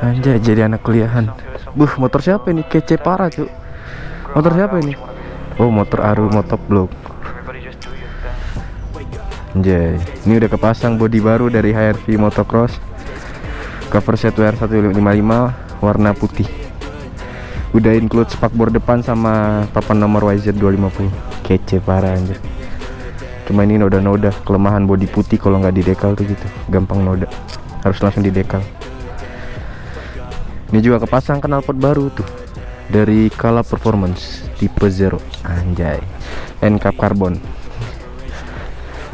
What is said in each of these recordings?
Anjay jadi anak kuliahan. Buh motor siapa ini? Kece parah cu Motor siapa ini? Oh motor Aru motovlog Anjay Ini udah kepasang bodi baru dari HRV Motocross. Cover set WR 155 Warna putih. Udah include spakbor depan sama papan nomor YZ250 Kece parah anjir Cuma ini noda-noda Kelemahan bodi putih kalau nggak di dekal tuh gitu. Gampang noda. Harus langsung di dekal ini juga kepasang knalpot baru tuh. Dari Kala Performance tipe Zero. Anjay. NCAP karbon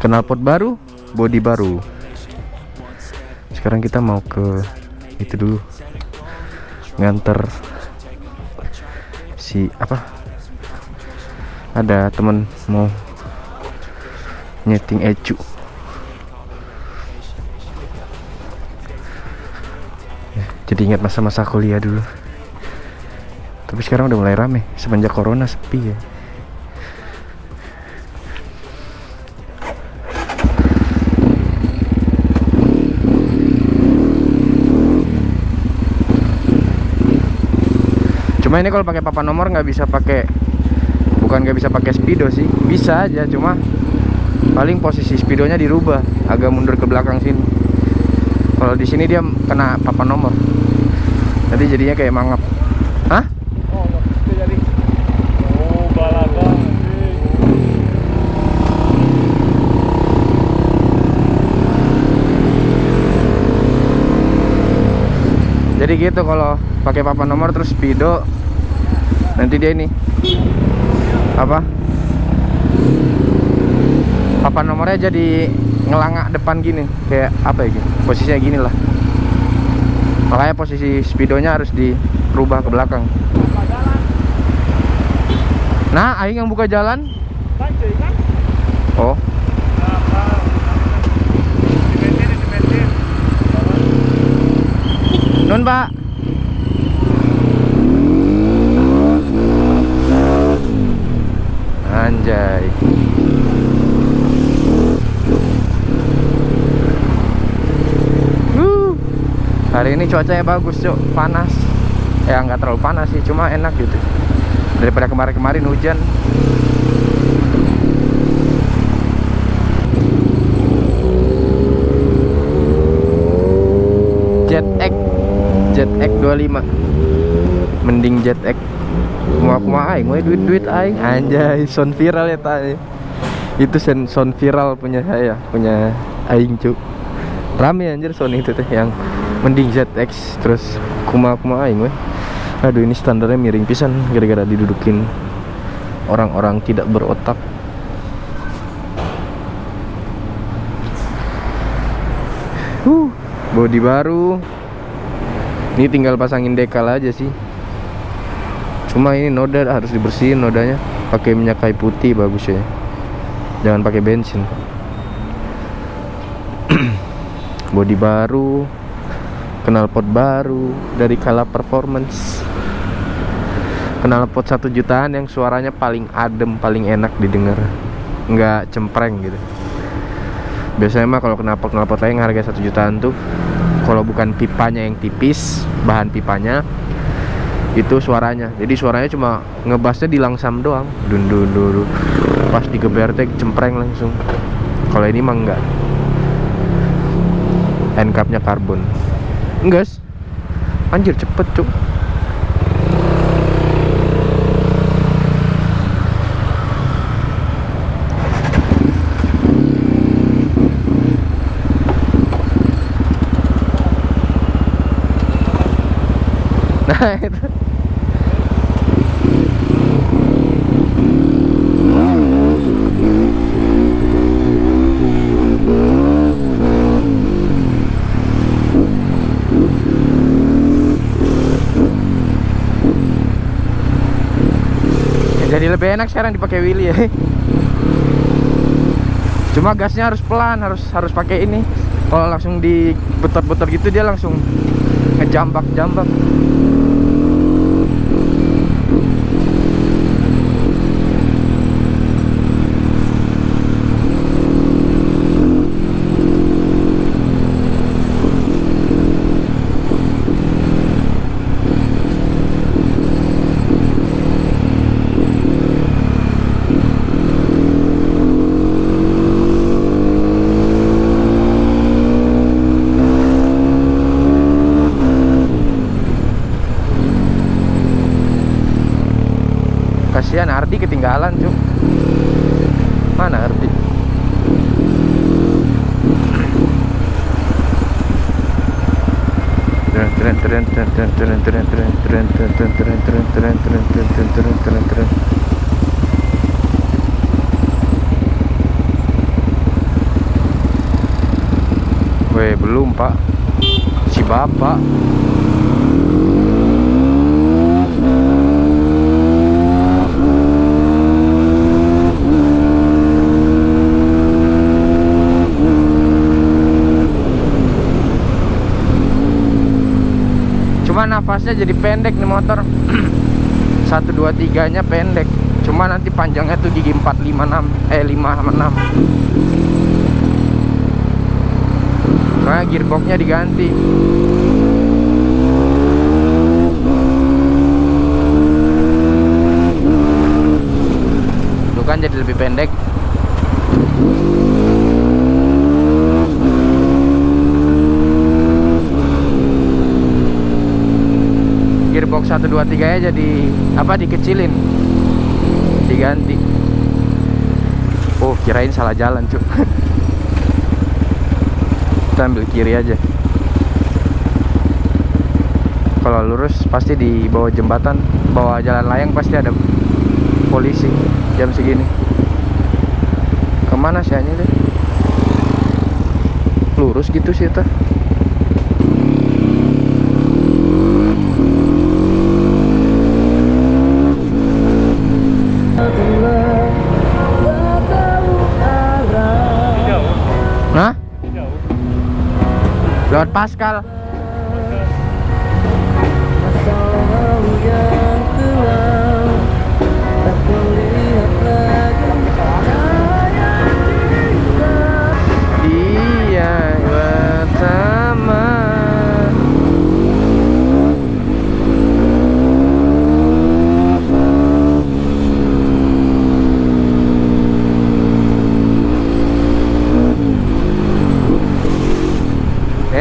knalpot baru body baru. Sekarang kita mau ke itu dulu. Nganter si apa? Ada temen mau nyeting ecu jadi ingat masa-masa kuliah dulu. Tapi sekarang udah mulai rame semenjak corona sepi ya. Cuma ini kalau pakai papan nomor nggak bisa pakai bukan nggak bisa pakai speedo sih. Bisa aja cuma paling posisi speedonya dirubah agak mundur ke belakang sini. Kalau di sini dia kena papan nomor. Jadi jadinya kayak mangap. Hah? Oh, jadi. Oh, jadi gitu kalau pakai papan nomor terus speedo nanti dia ini apa papan nomornya jadi ngelangak depan gini. Kayak apa ya gitu. Posisinya gini lah. Makanya posisi speedonya harus dirubah ke belakang. Nah aing yang buka jalan. Oh. Nun pak. Anjay hari ini cuacanya bagus cok panas. Ya nggak terlalu panas sih cuma enak gitu. Daripada kemarin-kemarin hujan. Jet X. Jet X 25 mending Jet X. Kuma kuma aing we duit duit aing. Anjay sound viral ya tadi itu sound, sound viral punya saya punya aing cuk. Rame anjir sound itu teh yang mending ZX terus kuma kuma aing we aduh ini standarnya miring pisan gara-gara didudukin orang-orang tidak berotak Huh, body baru. Ini tinggal pasangin dekal aja sih. Cuma ini noda harus dibersihin nodanya. Pakai minyak kayu putih bagus ya. Jangan pakai bensin. body baru, knalpot baru dari Kala Performance. Knalpot satu jutaan yang suaranya paling adem, paling enak didengar. Nggak cempreng gitu biasanya mah kalau knalpot knalpot lain harga satu jutaan tuh kalau bukan pipanya yang tipis bahan pipanya itu suaranya jadi suaranya cuma ngebasnya di langsam doang dun dun dun, dun. pas digeber teh cempreng langsung kalau ini mah enggak end karbon enggak anjir cepet cuk. Nah itu lebih enak sekarang dipakai Willy ya Cuma gasnya harus pelan, harus harus pakai ini. Kalau langsung diputar-putar gitu dia langsung ngejambak-jambak. Weh belum pak. Si Cuma nafasnya jadi pendek nih motor. 1, 2, 3 nya pendek. Cuma nanti panjangnya tuh gigi 4, 5, 6 Eh 5 sama 6 Karena gearboxnya diganti. Tuh kan jadi lebih pendek 1, 2, 3 nya jadi Apa dikecilin. Diganti. Oh kirain salah jalan cuk. Kita ambil kiri aja. Kalau lurus pasti di bawah jembatan Bawah jalan layang pasti ada polisi Jam segini. Ke mana sih deh Lurus gitu sih tuh Pascal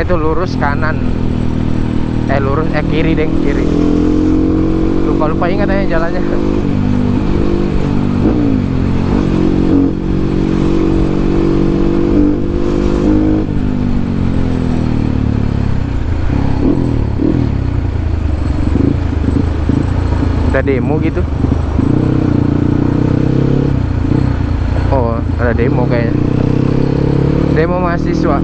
Itu lurus kanan. Eh lurus eh kiri deng kiri. Lupa lupa ingat aja jalannya. Ada demo gitu. Oh ada demo kayaknya. Demo mahasiswa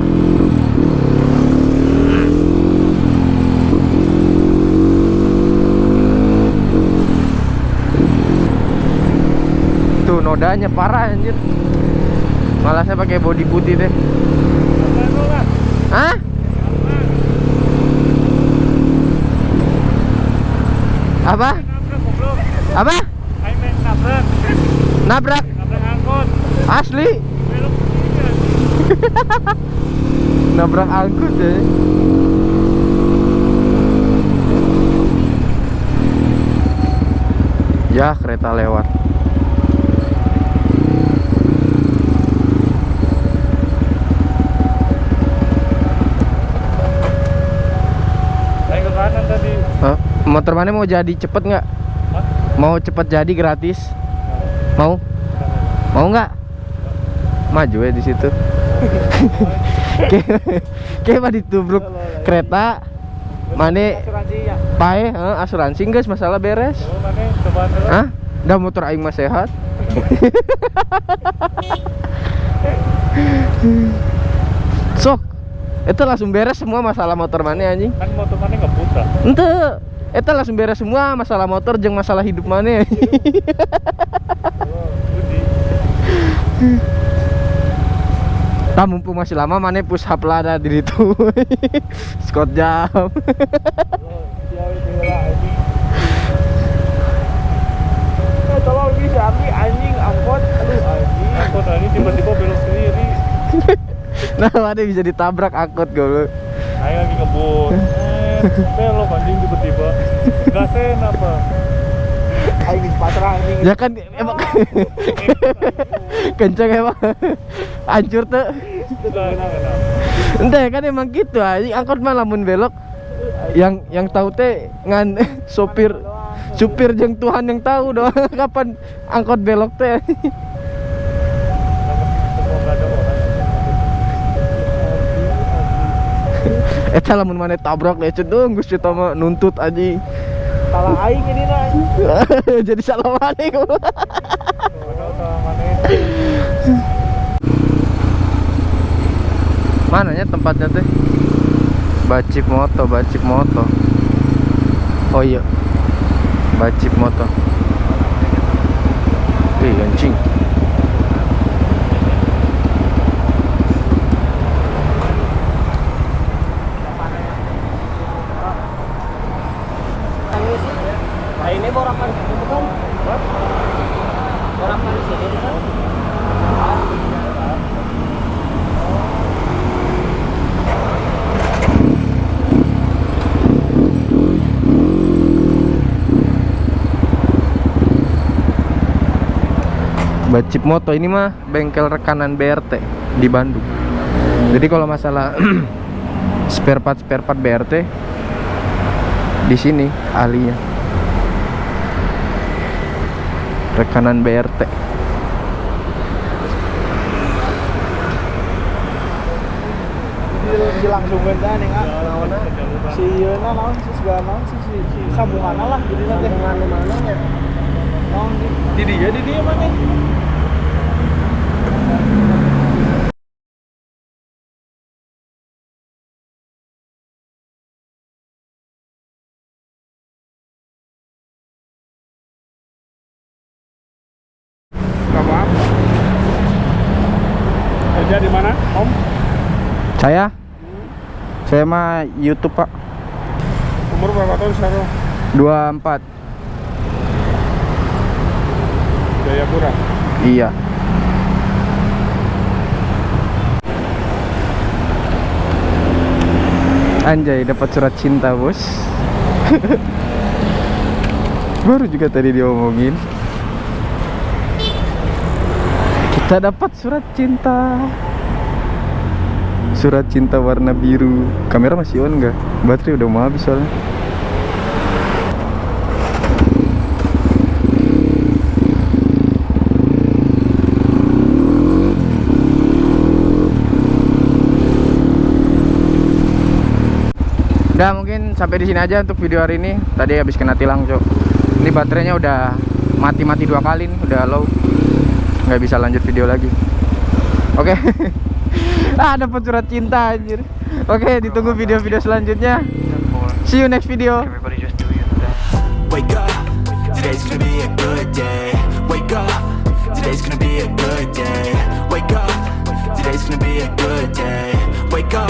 tuh nodanya parah anjir malah saya pakai body putih deh? Hah? Apa? Apa? Nabrak. Nabrak? Angkot. Asli? Nabrak angkut ya Ya kereta lewat kanan tadi. Hah? Motor mana mau jadi cepet nggak? Mau cepet jadi gratis? Mau? Mau nggak? Maju ya di situ. Kayak kayak mah ditubruk kereta. Mane ya. pae eh, asuransi guys masalah beres. Oh. Hah? Dah motor aing mah sehat. Sok. Itu langsung beres semua masalah motor mana anjing. Kan motor mana putar. Ente. Itu langsung beres semua masalah motor jeung masalah hidup mana. Budi. Tah mumpung masih lama mana push up lah ada di situ. Scott jam. Itu. Eh, tolong bisa ambil anjing angkot. Aduh anjing. Angkot anjing tiba-tiba belok sendiri. nah, mana bisa ditabrak angkot gue. Ayo lagi ngebut. Belok anjing tiba-tiba. Gasen apa? Ayo di pasrah anjing. Ya kan emang kenceng emang. Hancur tuh. Entah kan emang gitu aja angkot mah lamun belok yang yang tahu teh ngan sopir supir jeng Tuhan yang tahu doang kapan angkot belok teh Eta lamun mana tabrak lecet dong Gus Cita mah nuntut aja Salah aing ini nah. Jadi salah mana? Mananya tempatnya teh? Bacip Moto, Bacip Moto. Oh iya. Bacip Moto. Ih, anjing. Nah ini borakan itu kan? Borakan di sini itu kan? Bacip Moto ini mah bengkel rekanan BRT di Bandung. Jadi kalau masalah spare part spare part BRT di sini ahlinya. Rekanan BRT. Si langsung nih kan? Si naon si segala naon si si si sambungan lah jadi nanti sambungan mana ya? Naon di di dia di dia mana? Kamu apa? Kerja di mana, Om? Saya saya mah YouTube, Pak. Umur berapa tahun sekarang? 24. Jayapura. Iya. Anjay, dapat surat cinta, Bos. Baru juga tadi diomongin. Kita dapat surat cinta. Surat cinta warna biru. Kamera masih on nggak? Baterai udah mau habis soalnya. Udah mungkin sampai di sini aja untuk video hari ini. Tadi habis kena tilang, Cok. Ini baterainya udah mati-mati dua kali nih, udah low. Nggak bisa lanjut video lagi. Oke. ah, dapat surat cinta anjir. Oke, ditunggu video-video selanjutnya. See you next video. Wake up, today's gonna be a good day. Wake up, today's gonna be a good day. Wake up, today's gonna be a good day. Wake up,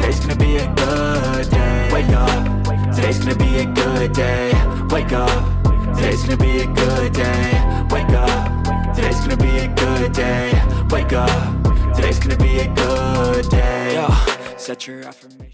today's gonna be a good day. Wake up, today's gonna be a good day. Wake up, today's gonna be a good day. Wake up, today's gonna be a good day. Wake up, today's gonna be a good day. Yo, set your affirmation.